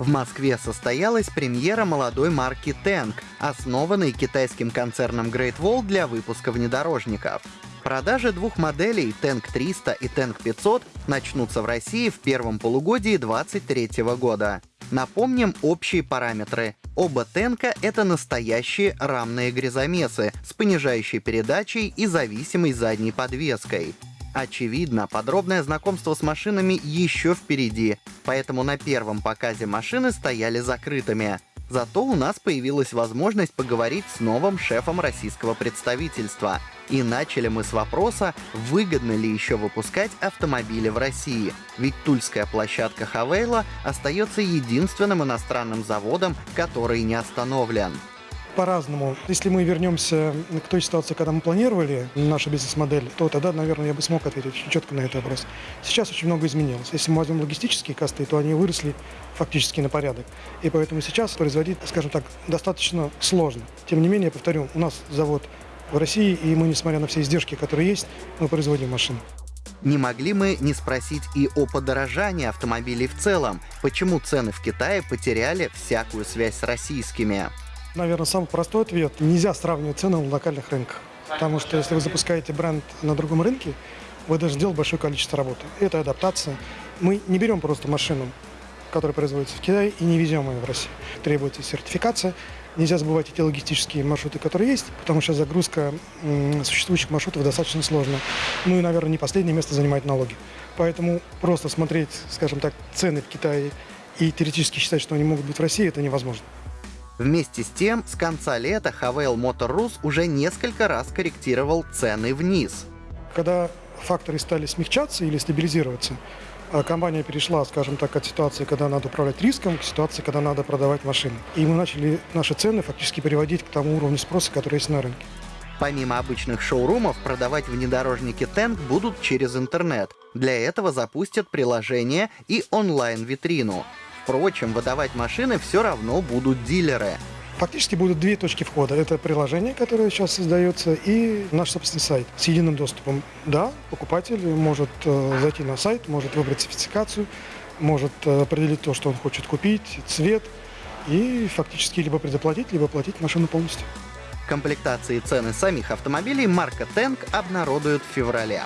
В Москве состоялась премьера молодой марки Tank, основанной китайским концерном Great Wall для выпуска внедорожников. Продажи двух моделей Tank 300 и Tank 500 начнутся в России в первом полугодии 2023 года. Напомним общие параметры. Оба Тенка — это настоящие рамные грязомесы с понижающей передачей и зависимой задней подвеской. Очевидно, подробное знакомство с машинами еще впереди, поэтому на первом показе машины стояли закрытыми. Зато у нас появилась возможность поговорить с новым шефом российского представительства. И начали мы с вопроса, выгодно ли еще выпускать автомобили в России. Ведь тульская площадка Хавейла остается единственным иностранным заводом, который не остановлен по-разному. Если мы вернемся к той ситуации, когда мы планировали нашу бизнес-модель, то тогда, наверное, я бы смог ответить четко на этот вопрос. Сейчас очень много изменилось. Если мы возьмем логистические косты, то они выросли фактически на порядок. И поэтому сейчас производить, скажем так, достаточно сложно. Тем не менее, повторю, у нас завод в России, и мы, несмотря на все издержки, которые есть, мы производим машины. Не могли мы не спросить и о подорожании автомобилей в целом. Почему цены в Китае потеряли всякую связь с российскими? Наверное, самый простой ответ. Нельзя сравнивать цены на локальных рынках. Потому что если вы запускаете бренд на другом рынке, вы должны делать большое количество работы. Это адаптация. Мы не берем просто машину, которая производится в Китае, и не везем ее в Россию. Требуется сертификация. Нельзя забывать эти логистические маршруты, которые есть, потому что загрузка существующих маршрутов достаточно сложна. Ну и, наверное, не последнее место занимают налоги. Поэтому просто смотреть, скажем так, цены в Китае и теоретически считать, что они могут быть в России, это невозможно. Вместе с тем, с конца лета Havel Motor Rus уже несколько раз корректировал цены вниз. Когда факторы стали смягчаться или стабилизироваться, а компания перешла, скажем так, от ситуации, когда надо управлять риском, к ситуации, когда надо продавать машины. И мы начали наши цены фактически переводить к тому уровню спроса, который есть на рынке. Помимо обычных шоурумов, продавать внедорожники Тенк будут через интернет. Для этого запустят приложение и онлайн-витрину. Впрочем, выдавать машины все равно будут дилеры. Фактически будут две точки входа. Это приложение, которое сейчас создается, и наш собственный сайт с единым доступом. Да, покупатель может э, зайти на сайт, может выбрать спецификацию, может э, определить то, что он хочет купить, цвет, и фактически либо предоплатить, либо оплатить машину полностью. Комплектации и цены самих автомобилей марка Tank обнародуют в феврале.